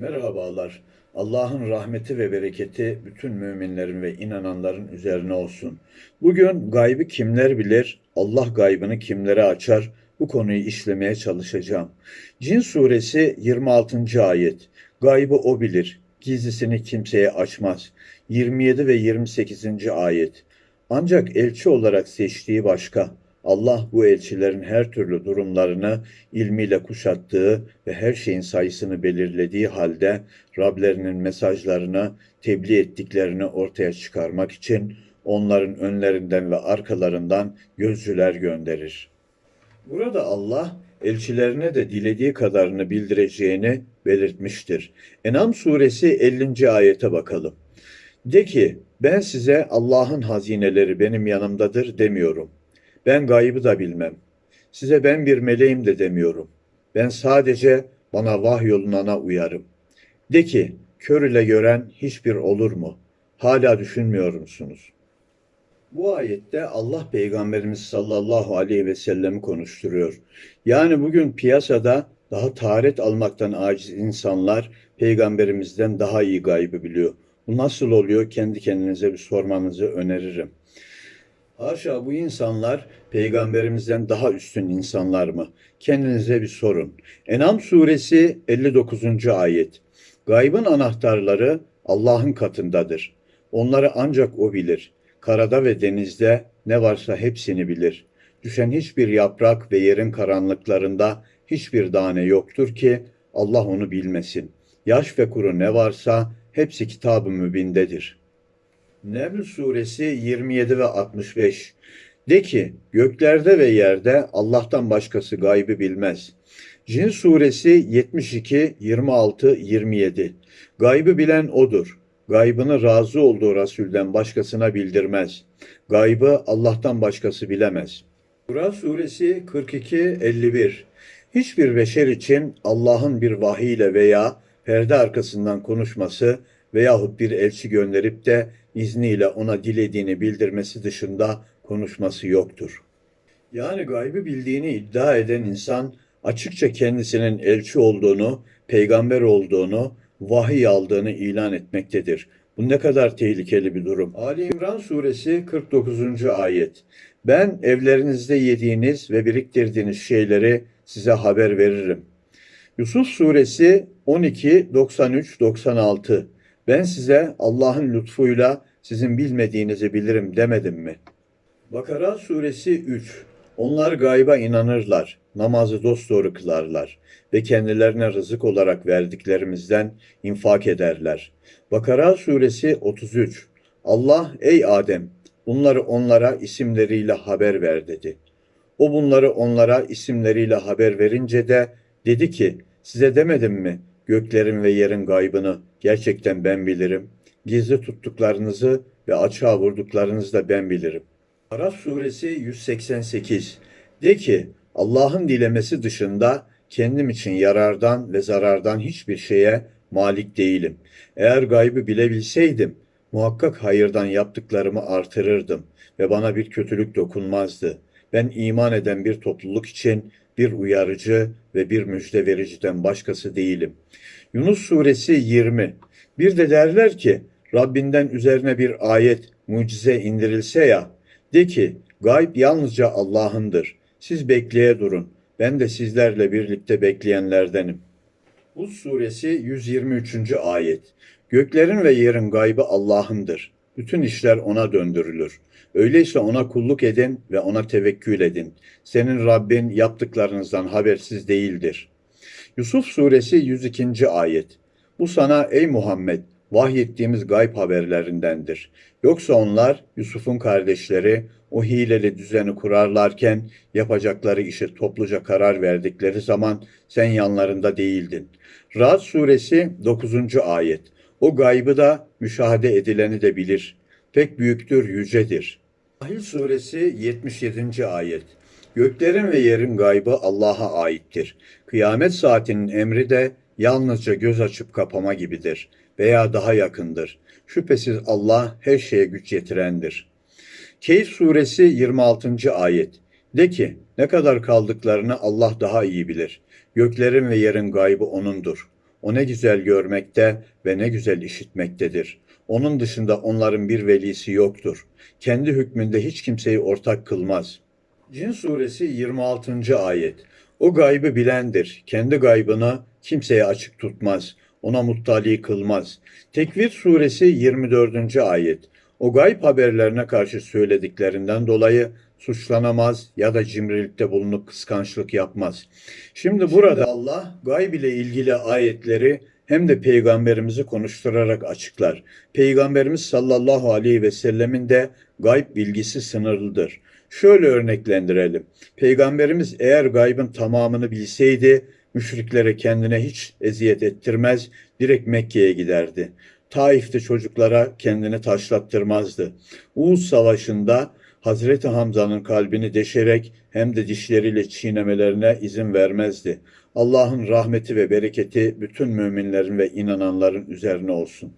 Merhabalar. Allah'ın rahmeti ve bereketi bütün müminlerin ve inananların üzerine olsun. Bugün gaybı kimler bilir, Allah gaybını kimlere açar, bu konuyu işlemeye çalışacağım. Cin suresi 26. ayet. Gaybı o bilir, gizlisini kimseye açmaz. 27 ve 28. ayet. Ancak elçi olarak seçtiği başka. Allah bu elçilerin her türlü durumlarını ilmiyle kuşattığı ve her şeyin sayısını belirlediği halde Rablerinin mesajlarını tebliğ ettiklerini ortaya çıkarmak için onların önlerinden ve arkalarından gözcüler gönderir. Burada Allah elçilerine de dilediği kadarını bildireceğini belirtmiştir. Enam suresi 50. ayete bakalım. De ki ben size Allah'ın hazineleri benim yanımdadır demiyorum. Ben gaybı da bilmem. Size ben bir meleğim de demiyorum. Ben sadece bana vahyolunana uyarım. De ki, kör ile gören hiçbir olur mu? Hala düşünmüyor musunuz? Bu ayette Allah Peygamberimiz sallallahu aleyhi ve sellemi konuşturuyor. Yani bugün piyasada daha taharet almaktan aciz insanlar peygamberimizden daha iyi gaybı biliyor. Bu nasıl oluyor? Kendi kendinize bir sormanızı öneririm. Haşa bu insanlar peygamberimizden daha üstün insanlar mı? Kendinize bir sorun. Enam suresi 59. ayet. Gaybın anahtarları Allah'ın katındadır. Onları ancak o bilir. Karada ve denizde ne varsa hepsini bilir. Düşen hiçbir yaprak ve yerin karanlıklarında hiçbir tane yoktur ki Allah onu bilmesin. Yaş ve kuru ne varsa hepsi kitab-ı mübindedir.'' Neml suresi 27 ve 65 De ki göklerde ve yerde Allah'tan başkası gaybı bilmez. Cin suresi 72, 26, 27 Gaybı bilen odur. Gaybını razı olduğu Resulden başkasına bildirmez. Gaybı Allah'tan başkası bilemez. Kur'an suresi 42, 51 Hiçbir beşer için Allah'ın bir vahiyle veya perde arkasından konuşması veyahut bir elçi gönderip de izniyle ona dilediğini bildirmesi dışında konuşması yoktur. Yani gaybı bildiğini iddia eden insan açıkça kendisinin elçi olduğunu, peygamber olduğunu, vahiy aldığını ilan etmektedir. Bu ne kadar tehlikeli bir durum. Ali İmran suresi 49. ayet. Ben evlerinizde yediğiniz ve biriktirdiğiniz şeyleri size haber veririm. Yusuf suresi 12, 93, 96. Ben size Allah'ın lütfuyla sizin bilmediğinizi bilirim demedim mi? Bakara suresi 3 Onlar gayba inanırlar, namazı dosdoğru kılarlar ve kendilerine rızık olarak verdiklerimizden infak ederler. Bakara suresi 33 Allah ey Adem bunları onlara isimleriyle haber ver dedi. O bunları onlara isimleriyle haber verince de dedi ki size demedim mi göklerin ve yerin gaybını gerçekten ben bilirim. Gizli tuttuklarınızı ve açığa vurduklarınızı da ben bilirim. Araf suresi 188 De ki Allah'ın dilemesi dışında kendim için yarardan ve zarardan hiçbir şeye malik değilim. Eğer gaybı bilebilseydim muhakkak hayırdan yaptıklarımı artırırdım ve bana bir kötülük dokunmazdı. Ben iman eden bir topluluk için bir uyarıcı ve bir müjde vericiden başkası değilim. Yunus suresi 20 Bir de derler ki Rabbinden üzerine bir ayet, mucize indirilse ya, de ki gayb yalnızca Allah'ındır. Siz bekleye durun. Ben de sizlerle birlikte bekleyenlerdenim. Hud suresi 123. ayet. Göklerin ve yerin gaybı Allah'ındır. Bütün işler ona döndürülür. Öyleyse ona kulluk edin ve ona tevekkül edin. Senin Rabbin yaptıklarınızdan habersiz değildir. Yusuf suresi 102. ayet. Bu sana ey Muhammed vahyettiğimiz gayb haberlerindendir. Yoksa onlar Yusuf'un kardeşleri o hileli düzeni kurarlarken yapacakları işe topluca karar verdikleri zaman sen yanlarında değildin. Rad suresi 9. ayet. O gaybı da müşahede edileni de bilir. Pek büyüktür, yücedir. Ahil suresi 77. ayet. Göklerin ve yerin gaybı Allah'a aittir. Kıyamet saatinin emri de yalnızca göz açıp kapama gibidir veya daha yakındır. Şüphesiz Allah her şeye güç yetirendir. Keyif suresi 26. ayet. De ki ne kadar kaldıklarını Allah daha iyi bilir. Göklerin ve yerin gaybı O'nundur. O ne güzel görmekte ve ne güzel işitmektedir. Onun dışında onların bir velisi yoktur. Kendi hükmünde hiç kimseyi ortak kılmaz. Cin suresi 26. ayet. O gaybı bilendir. Kendi gaybını kimseye açık tutmaz. Ona muttali kılmaz. Tekvir suresi 24. ayet. O gayb haberlerine karşı söylediklerinden dolayı suçlanamaz ya da cimrilikte bulunup kıskançlık yapmaz. Şimdi burada Allah gayb ile ilgili ayetleri hem de peygamberimizi konuşturarak açıklar. Peygamberimiz sallallahu aleyhi ve sellemin de gayb bilgisi sınırlıdır. Şöyle örneklendirelim. Peygamberimiz eğer gaybın tamamını bilseydi müşriklere kendine hiç eziyet ettirmez, direkt Mekke'ye giderdi. Taif'te çocuklara kendini taşlattırmazdı. Uğuz Savaşı'nda Hazreti Hamza'nın kalbini deşerek hem de dişleriyle çiğnemelerine izin vermezdi. Allah'ın rahmeti ve bereketi bütün müminlerin ve inananların üzerine olsun.